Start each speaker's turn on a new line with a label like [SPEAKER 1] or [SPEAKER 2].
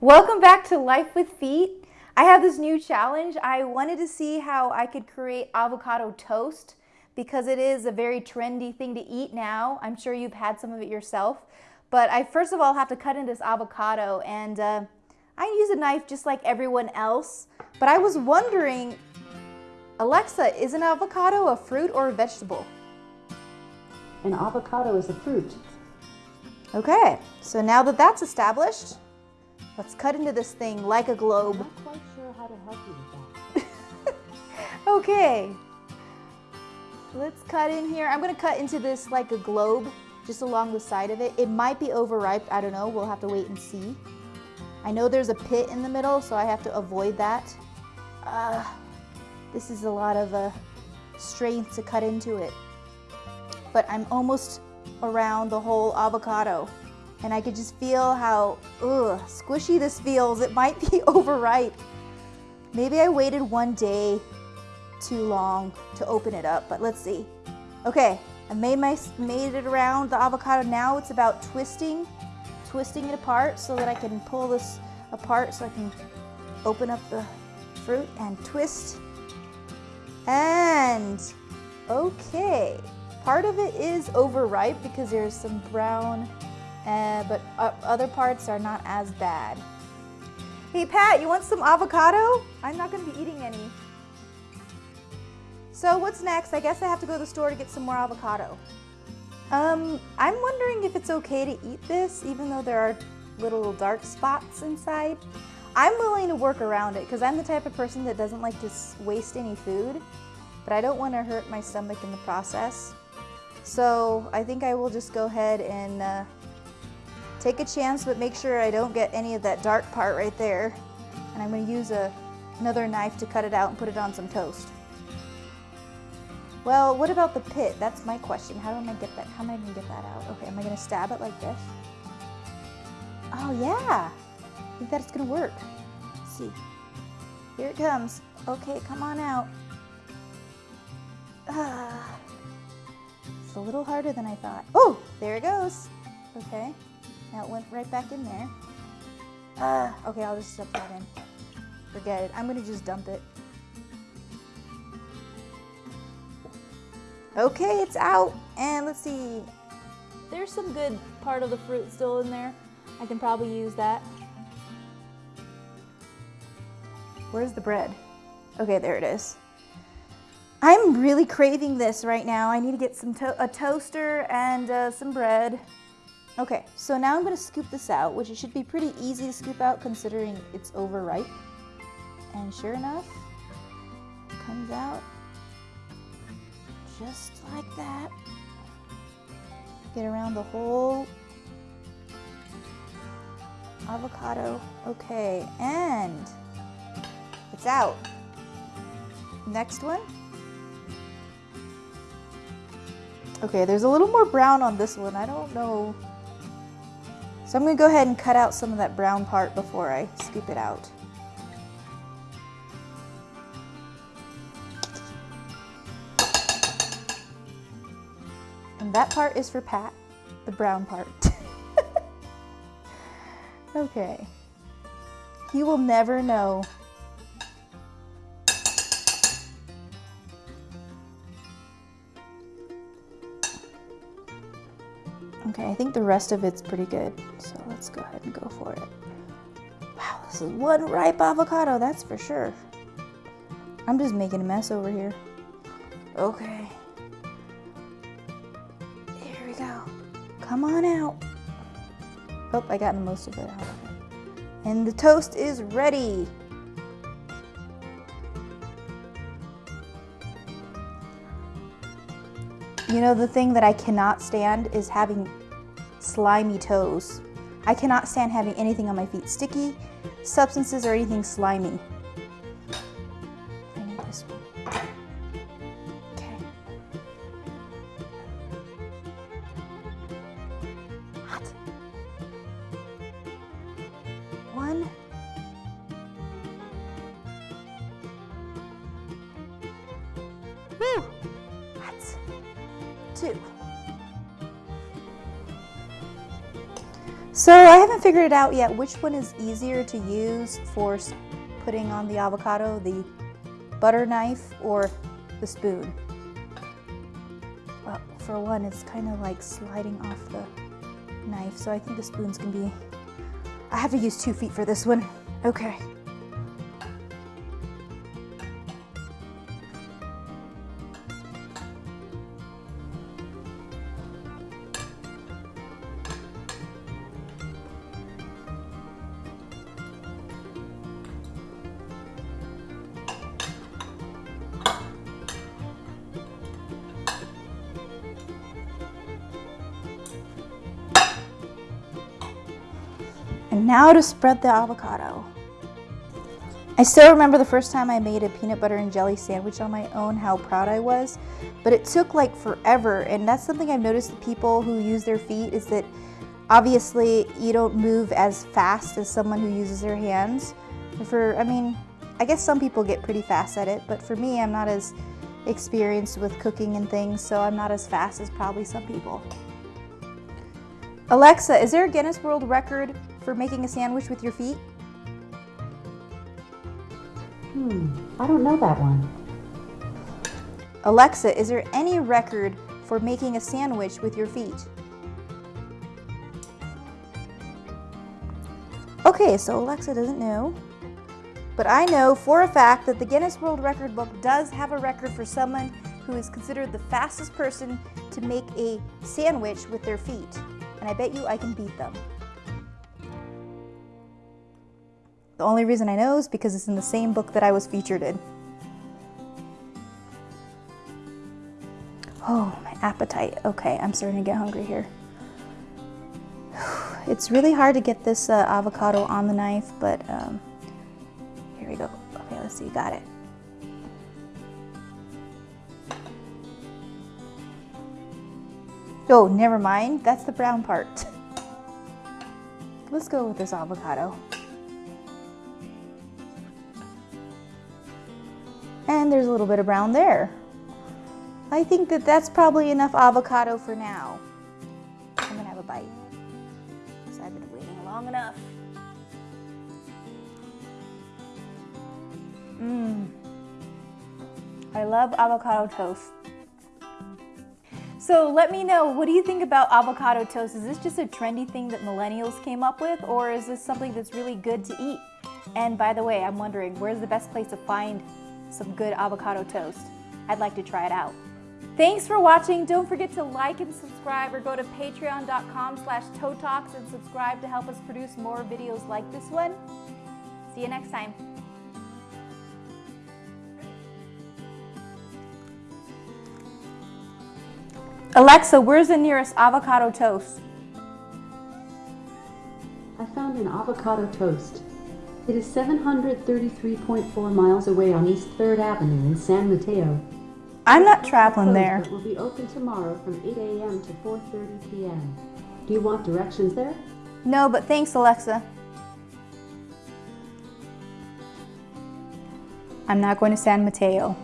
[SPEAKER 1] Welcome back to Life with Feet. I have this new challenge. I wanted to see how I could create avocado toast because it is a very trendy thing to eat now. I'm sure you've had some of it yourself. But I first of all have to cut into this avocado and uh, I use a knife just like everyone else. But I was wondering, Alexa, is an avocado a fruit or a vegetable?
[SPEAKER 2] An avocado is a fruit.
[SPEAKER 1] Okay, so now that that's established, let's cut into this thing like a globe.
[SPEAKER 2] I'm not quite sure how to help you with that.
[SPEAKER 1] Okay, let's cut in here. I'm gonna cut into this like a globe, just along the side of it. It might be overripe, I don't know, we'll have to wait and see. I know there's a pit in the middle, so I have to avoid that. Uh, this is a lot of uh, strength to cut into it. But I'm almost around the whole avocado. And I could just feel how ugh, squishy this feels. It might be overripe. Maybe I waited one day too long to open it up, but let's see. Okay, I made, my, made it around the avocado. Now it's about twisting, twisting it apart so that I can pull this apart so I can open up the fruit and twist. And, okay, part of it is overripe because there's some brown, uh, but other parts are not as bad. Hey Pat, you want some avocado? I'm not gonna be eating any. So what's next? I guess I have to go to the store to get some more avocado. Um, I'm wondering if it's okay to eat this, even though there are little dark spots inside. I'm willing to work around it because I'm the type of person that doesn't like to waste any food, but I don't want to hurt my stomach in the process. So I think I will just go ahead and uh, take a chance, but make sure I don't get any of that dark part right there. And I'm going to use a, another knife to cut it out and put it on some toast. Well, what about the pit? That's my question. How am I get that? How am I gonna get that out? Okay, am I gonna stab it like this? Oh yeah, I think that's gonna work. Let's see, here it comes. Okay, come on out. Ah, it's a little harder than I thought. Oh, there it goes. Okay, it went right back in there. Ah, okay, I'll just stuff that in. Forget it. I'm gonna just dump it. Okay, it's out. And let's see. There's some good part of the fruit still in there. I can probably use that. Where's the bread? Okay, there it is. I'm really craving this right now. I need to get some to a toaster and uh, some bread. Okay, so now I'm gonna scoop this out, which it should be pretty easy to scoop out considering it's overripe. And sure enough, comes out just like that. Get around the whole avocado. Okay, and it's out. Next one. Okay, there's a little more brown on this one. I don't know. So I'm gonna go ahead and cut out some of that brown part before I scoop it out. And that part is for Pat, the brown part. okay. He will never know. Okay, I think the rest of it's pretty good. So let's go ahead and go for it. Wow, this is one ripe avocado, that's for sure. I'm just making a mess over here. Okay. Here we go. Come on out. Oh, I got most of it out. And the toast is ready. You know, the thing that I cannot stand is having slimy toes. I cannot stand having anything on my feet sticky, substances, or anything slimy. So I haven't figured it out yet which one is easier to use for putting on the avocado, the butter knife or the spoon. Well, for one, it's kind of like sliding off the knife, so I think the spoon's gonna be. I have to use two feet for this one. Okay. And now to spread the avocado. I still remember the first time I made a peanut butter and jelly sandwich on my own, how proud I was. But it took like forever, and that's something I've noticed with people who use their feet is that obviously you don't move as fast as someone who uses their hands. For, I mean, I guess some people get pretty fast at it, but for me, I'm not as experienced with cooking and things, so I'm not as fast as probably some people. Alexa, is there a Guinness World Record for making a sandwich with your feet?
[SPEAKER 2] Hmm, I don't know that one.
[SPEAKER 1] Alexa, is there any record for making a sandwich with your feet? Okay, so Alexa doesn't know. But I know for a fact that the Guinness World Record book does have a record for someone who is considered the fastest person to make a sandwich with their feet. And I bet you I can beat them. The only reason I know is because it's in the same book that I was featured in. Oh, my appetite. Okay, I'm starting to get hungry here. It's really hard to get this uh, avocado on the knife, but um, here we go. Okay, let's see, got it. Oh, never mind. That's the brown part. Let's go with this avocado. And there's a little bit of brown there. I think that that's probably enough avocado for now. I'm gonna have a bite. Because I've been waiting long enough. Mmm. I love avocado toast. So let me know, what do you think about avocado toast? Is this just a trendy thing that millennials came up with, or is this something that's really good to eat? And by the way, I'm wondering, where's the best place to find some good avocado toast? I'd like to try it out. Thanks for watching. Don't forget to like and subscribe or go to patreon.com slash talks and subscribe to help us produce more videos like this one. See you next time. Alexa, where's the nearest avocado toast?
[SPEAKER 2] I found an avocado toast. It is 733.4 miles away on East 3rd Avenue in San Mateo.
[SPEAKER 1] I'm not traveling there.
[SPEAKER 2] but will be open tomorrow from 8 a.m. to 4.30 p.m. Do you want directions there?
[SPEAKER 1] No, but thanks, Alexa. I'm not going to San Mateo.